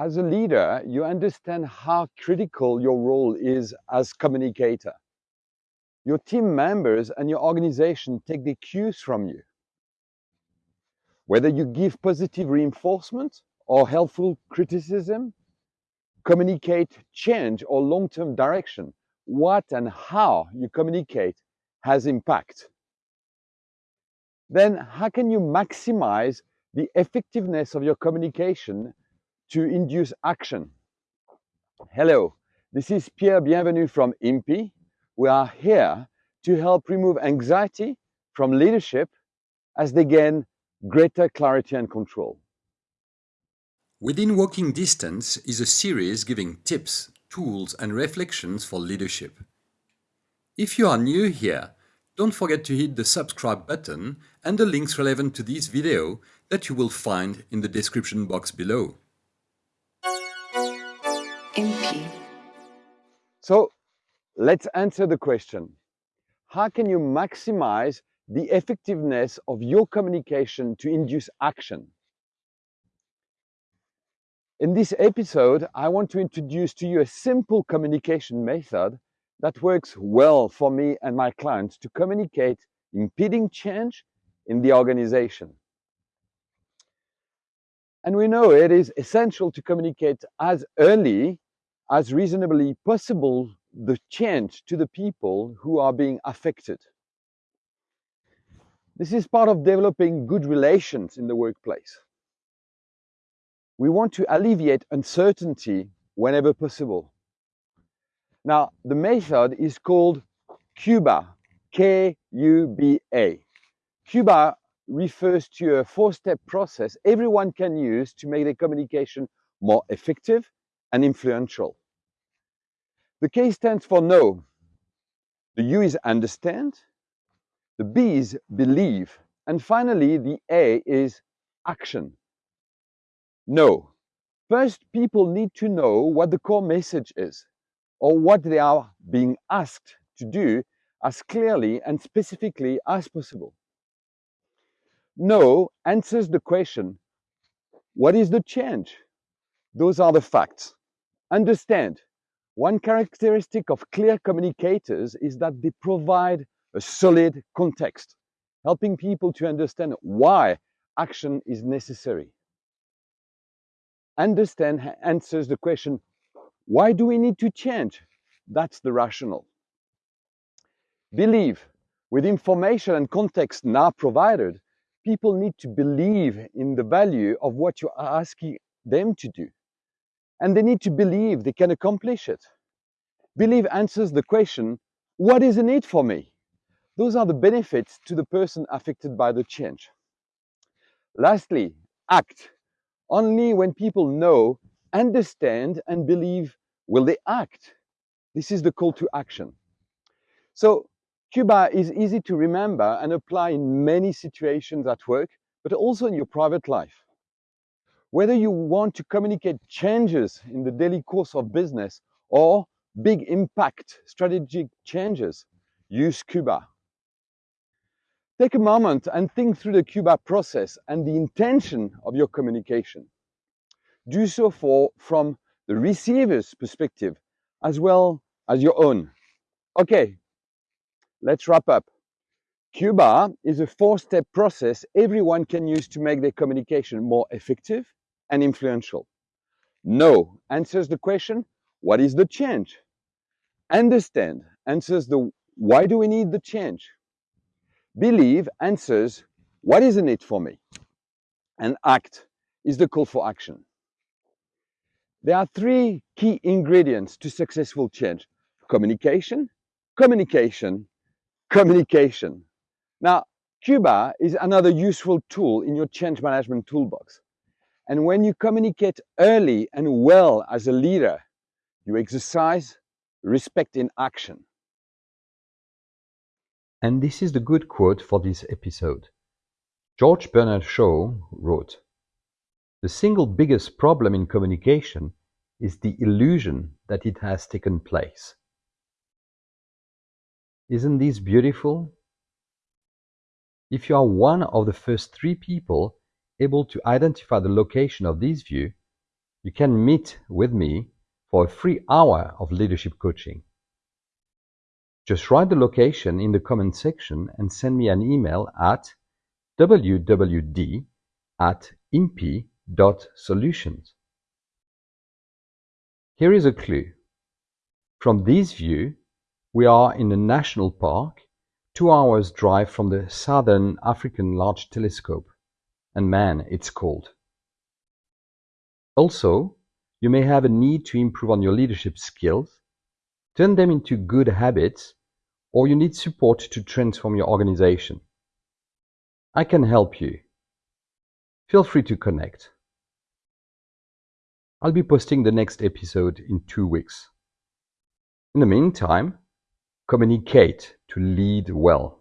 as a leader, you understand how critical your role is as communicator. Your team members and your organization take the cues from you. Whether you give positive reinforcement or helpful criticism, communicate change or long-term direction, what and how you communicate has impact. Then how can you maximize the effectiveness of your communication to induce action? Hello, this is Pierre Bienvenu from IMPI. We are here to help remove anxiety from leadership as they gain greater clarity and control. Within Walking Distance is a series giving tips, tools and reflections for leadership. If you are new here, don't forget to hit the subscribe button and the links relevant to this video that you will find in the description box below. MP. So let's answer the question. How can you maximize the effectiveness of your communication to induce action? In this episode, I want to introduce to you a simple communication method that works well for me and my clients to communicate impeding change in the organization. And we know it is essential to communicate as early as reasonably possible the change to the people who are being affected. This is part of developing good relations in the workplace. We want to alleviate uncertainty whenever possible. Now, the method is called KUBA, K-U-B-A. KUBA refers to a four-step process everyone can use to make their communication more effective and influential. The K stands for know. The U is understand. The B is believe. And finally, the A is action. Know. First, people need to know what the core message is or what they are being asked to do as clearly and specifically as possible. Know answers the question, what is the change? Those are the facts. Understand, one characteristic of clear communicators is that they provide a solid context, helping people to understand why action is necessary. Understand answers the question, why do we need to change? That's the rational. Believe. With information and context now provided, people need to believe in the value of what you are asking them to do. And they need to believe they can accomplish it. Believe answers the question, what is in it for me? Those are the benefits to the person affected by the change. Lastly, act. Only when people know, understand and believe Will they act? This is the call to action. So Kuba is easy to remember and apply in many situations at work, but also in your private life. Whether you want to communicate changes in the daily course of business or big impact strategic changes, use Kuba. Take a moment and think through the Kuba process and the intention of your communication. Do so for, from the receiver's perspective as well as your own. Okay, let's wrap up. Kuba is a four-step process everyone can use to make their communication more effective and influential. No answers the question, what is the change? Understand answers the why do we need the change? Believe answers what is in it for me? And act is the call for action. There are three key ingredients to successful change. Communication, communication, communication. Now, Kuba is another useful tool in your change management toolbox. And when you communicate early and well as a leader, you exercise respect in action. And this is the good quote for this episode. George Bernard Shaw wrote, the single biggest problem in communication is the illusion that it has taken place. Isn't this beautiful? If you are one of the first three people able to identify the location of this view, you can meet with me for a free hour of leadership coaching. Just write the location in the comment section and send me an email at wwd at impi.solutions. Here is a clue. From this view, we are in a national park, two hours drive from the Southern African Large Telescope, and man, it's cold. Also, you may have a need to improve on your leadership skills, turn them into good habits, or you need support to transform your organization. I can help you. Feel free to connect. I'll be posting the next episode in two weeks. In the meantime, communicate to lead well.